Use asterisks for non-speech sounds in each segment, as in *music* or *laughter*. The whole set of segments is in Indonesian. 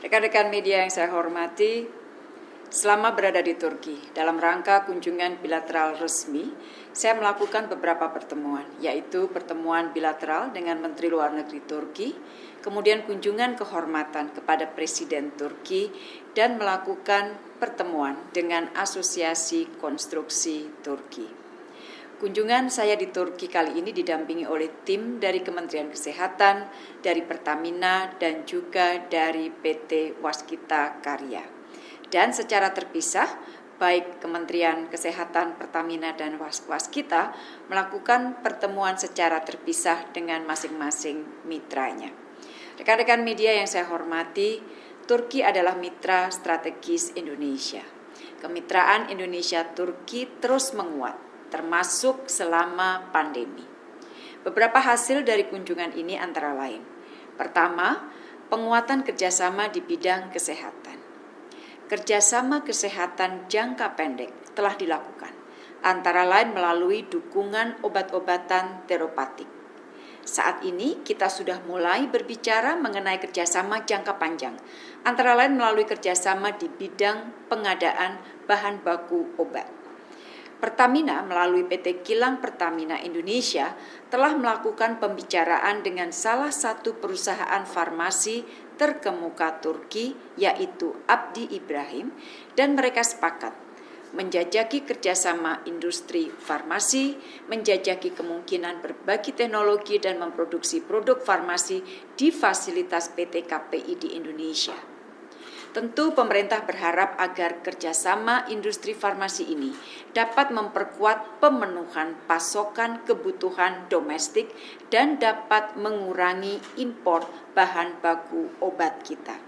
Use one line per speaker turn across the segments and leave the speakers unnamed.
Rekan-rekan media yang saya hormati, selama berada di Turki dalam rangka kunjungan bilateral resmi, saya melakukan beberapa pertemuan, yaitu pertemuan bilateral dengan Menteri Luar Negeri Turki, kemudian kunjungan kehormatan kepada Presiden Turki, dan melakukan pertemuan dengan Asosiasi Konstruksi Turki. Kunjungan saya di Turki kali ini didampingi oleh tim dari Kementerian Kesehatan, dari Pertamina, dan juga dari PT Waskita Karya. Dan secara terpisah, baik Kementerian Kesehatan, Pertamina, dan Waskita melakukan pertemuan secara terpisah dengan masing-masing mitranya. Rekan-rekan media yang saya hormati, Turki adalah mitra strategis Indonesia. Kemitraan Indonesia-Turki terus menguat termasuk selama pandemi. Beberapa hasil dari kunjungan ini antara lain. Pertama, penguatan kerjasama di bidang kesehatan. Kerjasama kesehatan jangka pendek telah dilakukan, antara lain melalui dukungan obat-obatan teropatik. Saat ini kita sudah mulai berbicara mengenai kerjasama jangka panjang, antara lain melalui kerjasama di bidang pengadaan bahan baku obat. Pertamina melalui PT Kilang Pertamina Indonesia telah melakukan pembicaraan dengan salah satu perusahaan farmasi terkemuka Turki yaitu Abdi Ibrahim dan mereka sepakat menjajaki kerjasama industri farmasi, menjajaki kemungkinan berbagi teknologi dan memproduksi produk farmasi di fasilitas PT KPI di Indonesia. Tentu pemerintah berharap agar kerjasama industri farmasi ini dapat memperkuat pemenuhan pasokan kebutuhan domestik dan dapat mengurangi impor bahan baku obat kita.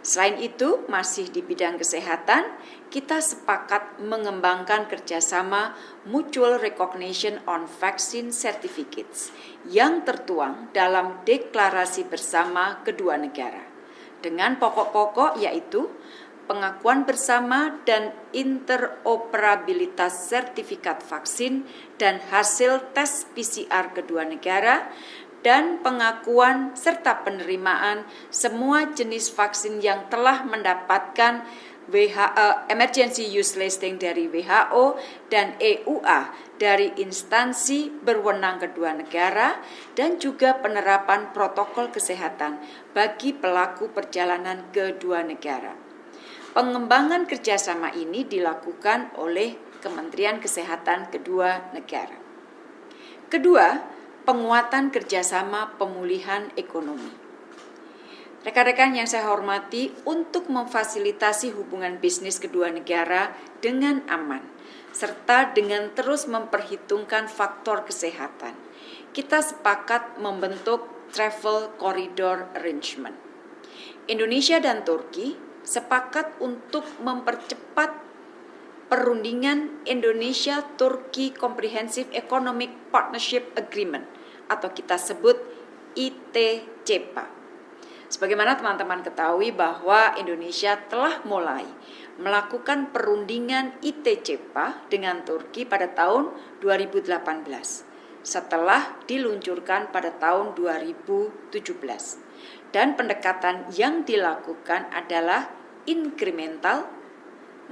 Selain itu, masih di bidang kesehatan, kita sepakat mengembangkan kerjasama Mutual Recognition on Vaccine Certificates yang tertuang dalam deklarasi bersama kedua negara dengan pokok-pokok yaitu pengakuan bersama dan interoperabilitas sertifikat vaksin dan hasil tes PCR kedua negara dan pengakuan serta penerimaan semua jenis vaksin yang telah mendapatkan WHO, eh, emergency use listing dari WHO dan EUA dari instansi berwenang kedua negara dan juga penerapan protokol kesehatan bagi pelaku perjalanan kedua negara. Pengembangan kerjasama ini dilakukan oleh Kementerian Kesehatan kedua negara. Kedua, penguatan kerjasama pemulihan ekonomi. Rekan-rekan yang saya hormati, untuk memfasilitasi hubungan bisnis kedua negara dengan aman, serta dengan terus memperhitungkan faktor kesehatan, kita sepakat membentuk Travel Corridor Arrangement. Indonesia dan Turki sepakat untuk mempercepat perundingan Indonesia-Turki Comprehensive Economic Partnership Agreement atau kita sebut ITCPA Sebagaimana teman-teman ketahui bahwa Indonesia telah mulai melakukan perundingan ITCPA dengan Turki pada tahun 2018 setelah diluncurkan pada tahun 2017. Dan pendekatan yang dilakukan adalah incremental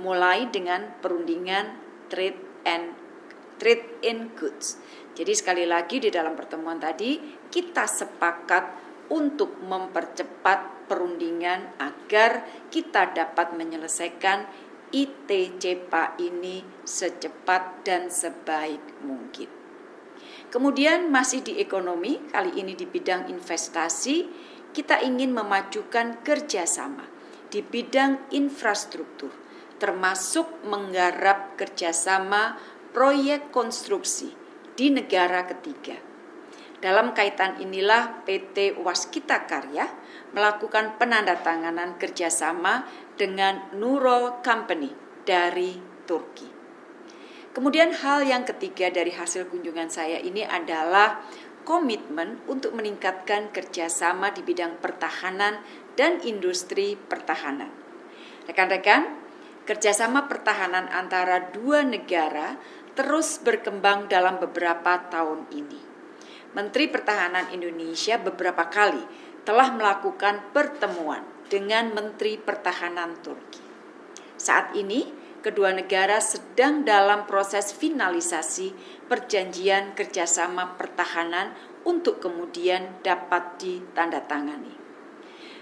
mulai dengan perundingan trade and trade in goods. Jadi sekali lagi di dalam pertemuan tadi kita sepakat untuk mempercepat perundingan agar kita dapat menyelesaikan ITCPA ini secepat dan sebaik mungkin. Kemudian masih di ekonomi, kali ini di bidang investasi, kita ingin memajukan kerjasama di bidang infrastruktur, termasuk menggarap kerjasama proyek konstruksi di negara ketiga dalam kaitan inilah PT Waskita Karya melakukan penandatanganan kerjasama dengan Nurol Company dari Turki. Kemudian hal yang ketiga dari hasil kunjungan saya ini adalah komitmen untuk meningkatkan kerjasama di bidang pertahanan dan industri pertahanan. Rekan-rekan, kerjasama pertahanan antara dua negara terus berkembang dalam beberapa tahun ini. Menteri Pertahanan Indonesia beberapa kali telah melakukan pertemuan dengan Menteri Pertahanan Turki. Saat ini, kedua negara sedang dalam proses finalisasi perjanjian kerjasama pertahanan untuk kemudian dapat ditandatangani.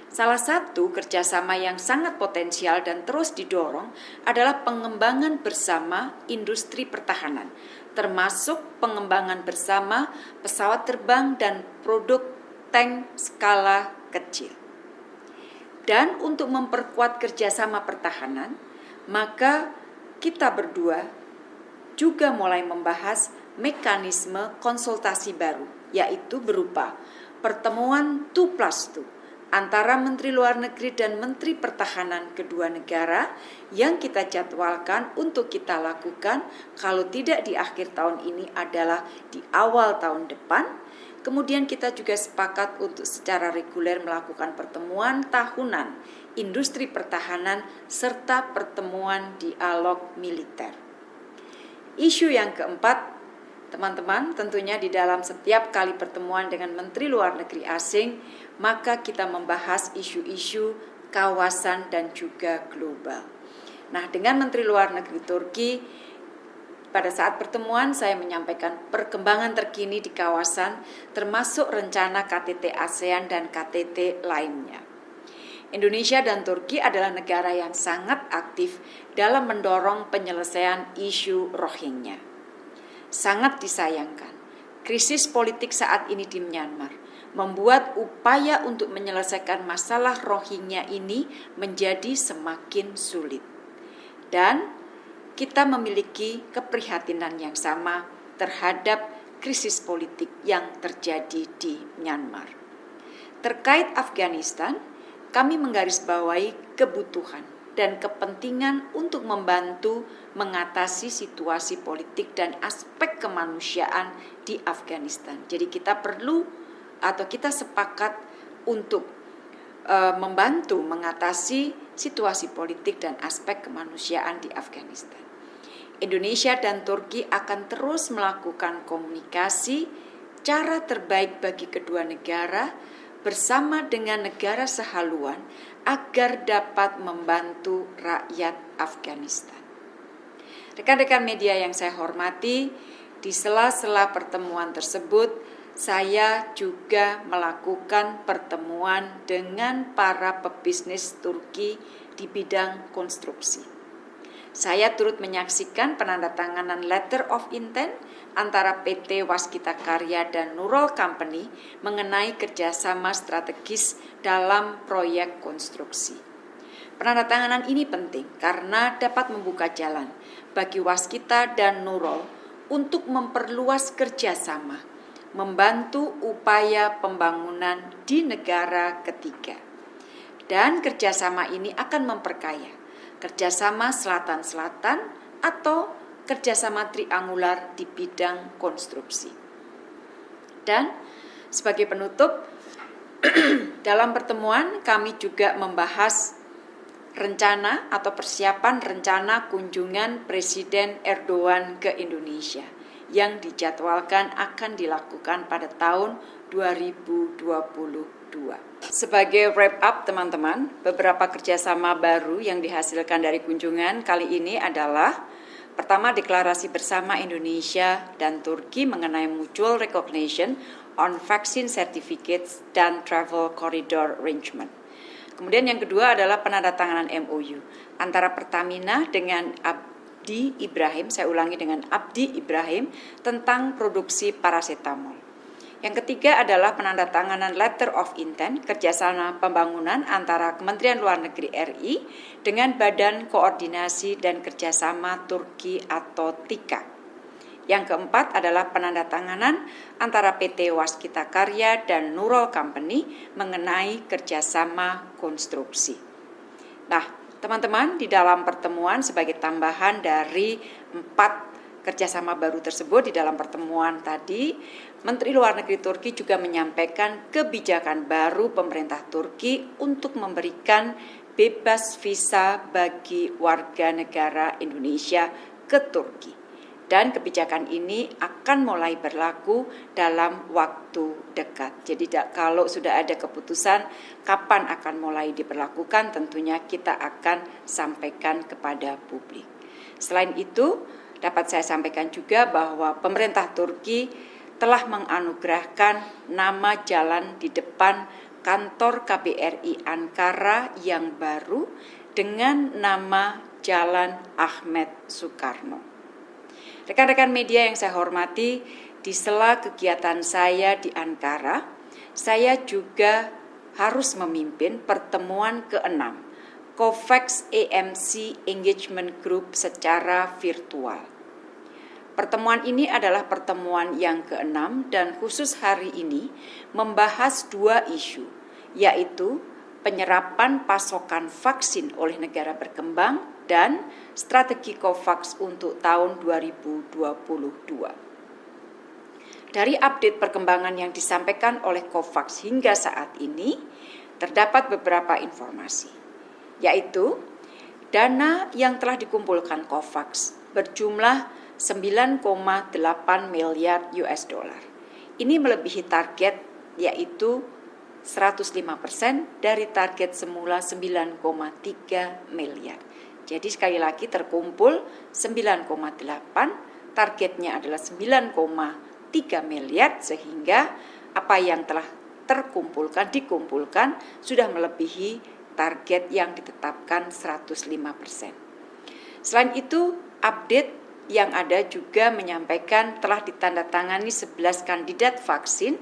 Salah satu kerjasama yang sangat potensial dan terus didorong adalah pengembangan bersama industri pertahanan, termasuk pengembangan bersama pesawat terbang dan produk tank skala kecil. Dan untuk memperkuat kerjasama pertahanan, maka kita berdua juga mulai membahas mekanisme konsultasi baru, yaitu berupa pertemuan 2 plus 2 antara Menteri Luar Negeri dan Menteri Pertahanan kedua negara yang kita jadwalkan untuk kita lakukan kalau tidak di akhir tahun ini adalah di awal tahun depan. Kemudian kita juga sepakat untuk secara reguler melakukan pertemuan tahunan industri pertahanan serta pertemuan dialog militer. Isu yang keempat Teman-teman, tentunya di dalam setiap kali pertemuan dengan Menteri Luar Negeri asing, maka kita membahas isu-isu kawasan dan juga global. Nah, dengan Menteri Luar Negeri Turki, pada saat pertemuan saya menyampaikan perkembangan terkini di kawasan, termasuk rencana KTT ASEAN dan KTT lainnya. Indonesia dan Turki adalah negara yang sangat aktif dalam mendorong penyelesaian isu Rohingya sangat disayangkan. Krisis politik saat ini di Myanmar membuat upaya untuk menyelesaikan masalah Rohingya ini menjadi semakin sulit. Dan kita memiliki keprihatinan yang sama terhadap krisis politik yang terjadi di Myanmar. Terkait Afghanistan, kami menggarisbawahi kebutuhan dan kepentingan untuk membantu mengatasi situasi politik dan aspek kemanusiaan di Afghanistan. Jadi kita perlu atau kita sepakat untuk uh, membantu mengatasi situasi politik dan aspek kemanusiaan di Afghanistan. Indonesia dan Turki akan terus melakukan komunikasi cara terbaik bagi kedua negara bersama dengan negara sehaluan agar dapat membantu rakyat Afghanistan. Rekan-rekan media yang saya hormati, di sela-sela pertemuan tersebut, saya juga melakukan pertemuan dengan para pebisnis Turki di bidang konstruksi. Saya turut menyaksikan penandatanganan letter of intent antara PT Waskita Karya dan Nurul Company mengenai kerjasama strategis dalam proyek konstruksi. Penandatanganan ini penting karena dapat membuka jalan bagi Waskita dan Nurul untuk memperluas kerjasama, membantu upaya pembangunan di negara ketiga. Dan kerjasama ini akan memperkaya kerjasama selatan-selatan atau kerjasama triangular di bidang konstruksi. Dan sebagai penutup, *clears throat* dalam pertemuan kami juga membahas rencana atau persiapan rencana kunjungan Presiden Erdogan ke Indonesia yang dijadwalkan akan dilakukan pada tahun 2020. 2. Sebagai wrap up teman-teman, beberapa kerjasama baru yang dihasilkan dari kunjungan kali ini adalah pertama deklarasi bersama Indonesia dan Turki mengenai mutual recognition on vaccine certificates dan travel corridor arrangement. Kemudian yang kedua adalah penandatanganan MOU antara Pertamina dengan Abdi Ibrahim, saya ulangi dengan Abdi Ibrahim tentang produksi paracetamol. Yang ketiga adalah penandatanganan letter of intent kerjasama pembangunan antara Kementerian Luar Negeri RI dengan Badan Koordinasi dan Kerjasama Turki atau TIKA. Yang keempat adalah penandatanganan antara PT Waskita Karya dan Nurul Company mengenai kerjasama konstruksi. Nah, teman-teman, di dalam pertemuan sebagai tambahan dari empat kerjasama baru tersebut di dalam pertemuan tadi, Menteri Luar Negeri Turki juga menyampaikan kebijakan baru pemerintah Turki untuk memberikan bebas visa bagi warga negara Indonesia ke Turki. Dan kebijakan ini akan mulai berlaku dalam waktu dekat. Jadi kalau sudah ada keputusan kapan akan mulai diberlakukan tentunya kita akan sampaikan kepada publik. Selain itu, dapat saya sampaikan juga bahwa pemerintah Turki telah menganugerahkan nama jalan di depan kantor KBRI Ankara yang baru dengan nama Jalan Ahmed Soekarno. Rekan-rekan media yang saya hormati, di sela kegiatan saya di Ankara, saya juga harus memimpin pertemuan ke-6 COVAX AMC Engagement Group secara virtual. Pertemuan ini adalah pertemuan yang keenam dan khusus hari ini membahas dua isu, yaitu penyerapan pasokan vaksin oleh negara berkembang dan strategi COVAX untuk tahun 2022. Dari update perkembangan yang disampaikan oleh COVAX hingga saat ini, terdapat beberapa informasi, yaitu dana yang telah dikumpulkan COVAX berjumlah 9,8 miliar US dollar. Ini melebihi target yaitu 105% dari target semula 9,3 miliar. Jadi sekali lagi terkumpul 9,8, targetnya adalah 9,3 miliar sehingga apa yang telah terkumpulkan dikumpulkan sudah melebihi target yang ditetapkan 105%. Selain itu, update yang ada juga menyampaikan telah ditandatangani 11 kandidat vaksin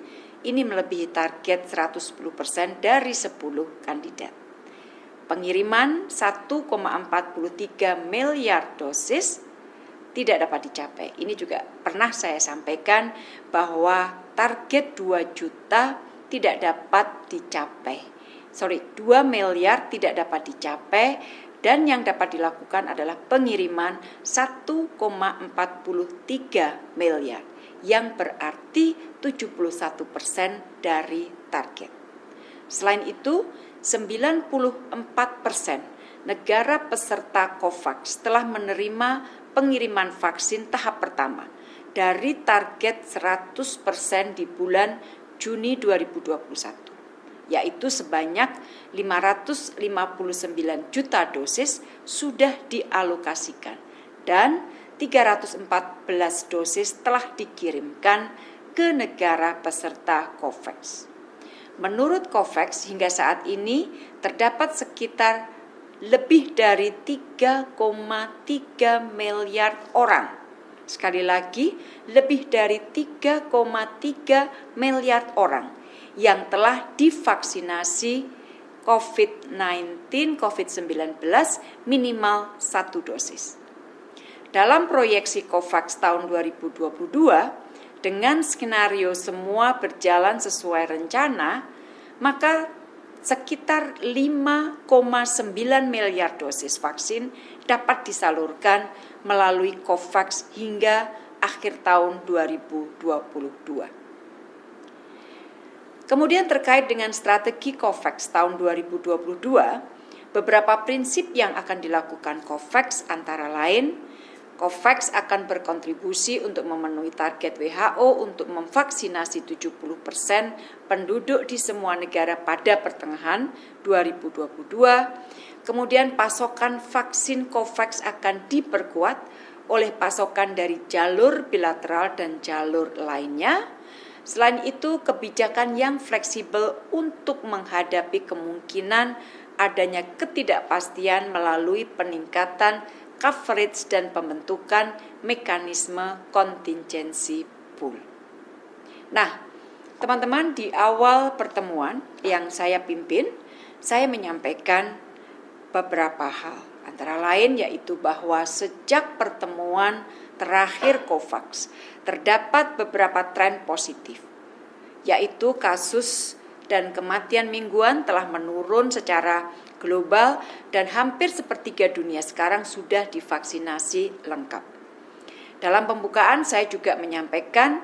ini melebihi target 110% dari 10 kandidat pengiriman 1,43 miliar dosis tidak dapat dicapai. Ini juga pernah saya sampaikan bahwa target 2 juta tidak dapat dicapai. Sorry, 2 miliar tidak dapat dicapai dan yang dapat dilakukan adalah pengiriman 1,43 miliar yang berarti 71 persen dari target. Selain itu, 94 persen negara peserta COVAX telah menerima pengiriman vaksin tahap pertama dari target 100 persen di bulan Juni 2021, yaitu sebanyak 559 juta dosis sudah dialokasikan dan 314 dosis telah dikirimkan ke negara peserta COVAX. Menurut COVAX hingga saat ini terdapat sekitar lebih dari 3,3 miliar orang. Sekali lagi, lebih dari 3,3 miliar orang yang telah divaksinasi COVID-19, COVID-19 minimal satu dosis. Dalam proyeksi COVAX tahun 2022, dengan skenario semua berjalan sesuai rencana, maka sekitar 5,9 miliar dosis vaksin dapat disalurkan melalui COVAX hingga akhir tahun 2022. Kemudian terkait dengan strategi COVAX tahun 2022, beberapa prinsip yang akan dilakukan COVAX antara lain COVAX akan berkontribusi untuk memenuhi target WHO untuk memvaksinasi 70% penduduk di semua negara pada pertengahan 2022. Kemudian pasokan vaksin COVAX akan diperkuat oleh pasokan dari jalur bilateral dan jalur lainnya. Selain itu, kebijakan yang fleksibel untuk menghadapi kemungkinan adanya ketidakpastian melalui peningkatan coverage dan pembentukan mekanisme kontingensi pool. Nah, teman-teman di awal pertemuan yang saya pimpin, saya menyampaikan beberapa hal. Antara lain yaitu bahwa sejak pertemuan terakhir COVAX terdapat beberapa tren positif, yaitu kasus dan kematian mingguan telah menurun secara global dan hampir sepertiga dunia sekarang sudah divaksinasi lengkap. Dalam pembukaan saya juga menyampaikan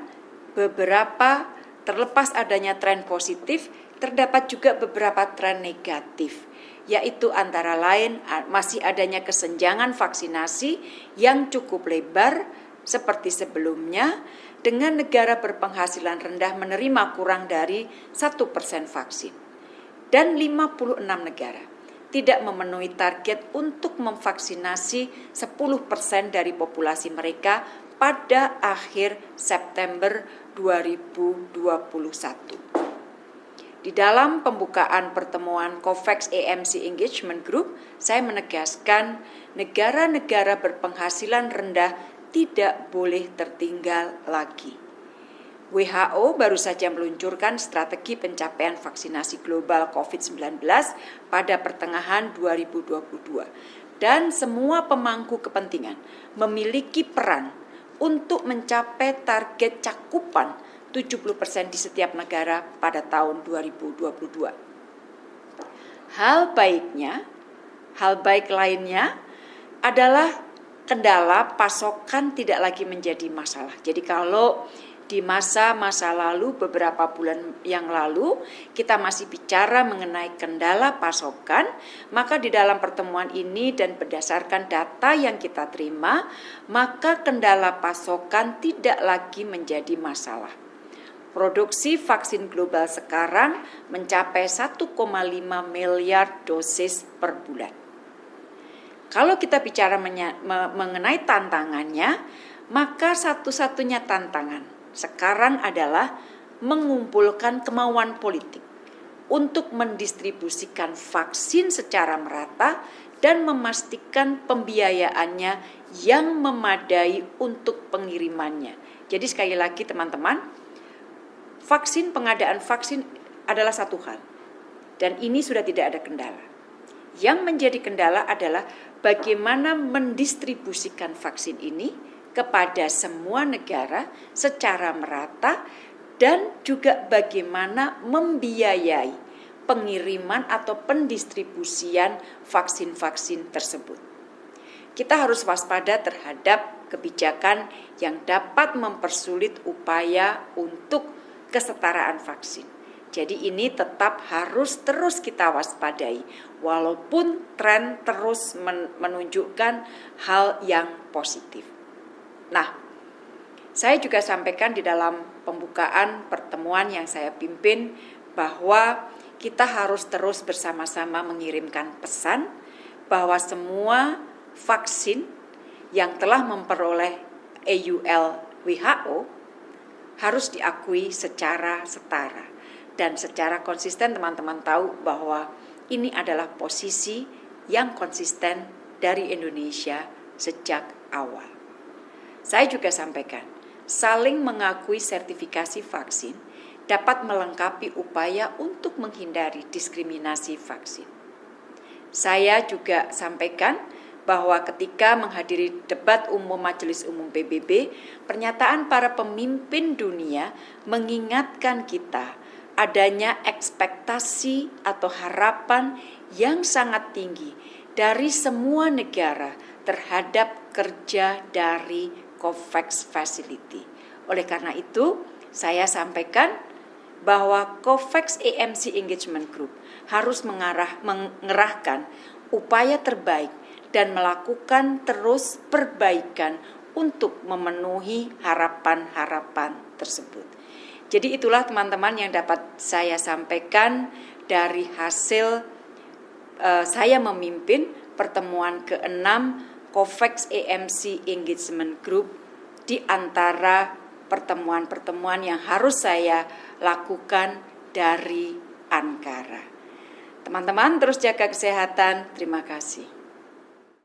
beberapa terlepas adanya tren positif, terdapat juga beberapa tren negatif, yaitu antara lain masih adanya kesenjangan vaksinasi yang cukup lebar seperti sebelumnya dengan negara berpenghasilan rendah menerima kurang dari 1% vaksin dan 56 negara tidak memenuhi target untuk memvaksinasi 10% dari populasi mereka pada akhir September 2021. Di dalam pembukaan pertemuan COVAX AMC Engagement Group, saya menegaskan negara-negara berpenghasilan rendah tidak boleh tertinggal lagi. WHO baru saja meluncurkan strategi pencapaian vaksinasi global COVID-19 pada pertengahan 2022 dan semua pemangku kepentingan memiliki peran untuk mencapai target cakupan 70% di setiap negara pada tahun 2022. Hal baiknya, hal baik lainnya adalah kendala pasokan tidak lagi menjadi masalah. Jadi kalau di masa-masa lalu beberapa bulan yang lalu kita masih bicara mengenai kendala pasokan, maka di dalam pertemuan ini dan berdasarkan data yang kita terima, maka kendala pasokan tidak lagi menjadi masalah. Produksi vaksin global sekarang mencapai 1,5 miliar dosis per bulan. Kalau kita bicara mengenai tantangannya, maka satu-satunya tantangan sekarang adalah mengumpulkan kemauan politik untuk mendistribusikan vaksin secara merata dan memastikan pembiayaannya yang memadai untuk pengirimannya. Jadi sekali lagi teman-teman, vaksin pengadaan vaksin adalah satu hal dan ini sudah tidak ada kendala. Yang menjadi kendala adalah bagaimana mendistribusikan vaksin ini kepada semua negara secara merata dan juga bagaimana membiayai pengiriman atau pendistribusian vaksin-vaksin tersebut. Kita harus waspada terhadap kebijakan yang dapat mempersulit upaya untuk kesetaraan vaksin. Jadi ini tetap harus terus kita waspadai walaupun tren terus menunjukkan hal yang positif. Nah, saya juga sampaikan di dalam pembukaan pertemuan yang saya pimpin bahwa kita harus terus bersama-sama mengirimkan pesan bahwa semua vaksin yang telah memperoleh EUL WHO harus diakui secara setara dan secara konsisten teman-teman tahu bahwa ini adalah posisi yang konsisten dari Indonesia sejak awal. Saya juga sampaikan, saling mengakui sertifikasi vaksin dapat melengkapi upaya untuk menghindari diskriminasi vaksin. Saya juga sampaikan bahwa ketika menghadiri debat umum Majelis Umum PBB, pernyataan para pemimpin dunia mengingatkan kita adanya ekspektasi atau harapan yang sangat tinggi dari semua negara terhadap kerja dari COVAX Facility. Oleh karena itu, saya sampaikan bahwa COVAX AMC Engagement Group harus mengarah, mengerahkan upaya terbaik dan melakukan terus perbaikan untuk memenuhi harapan-harapan tersebut. Jadi itulah teman-teman yang dapat saya sampaikan dari hasil uh, saya memimpin pertemuan ke-6 COVAX AMC Engagement Group di antara pertemuan-pertemuan yang harus saya lakukan dari Ankara. Teman-teman terus jaga kesehatan. Terima kasih.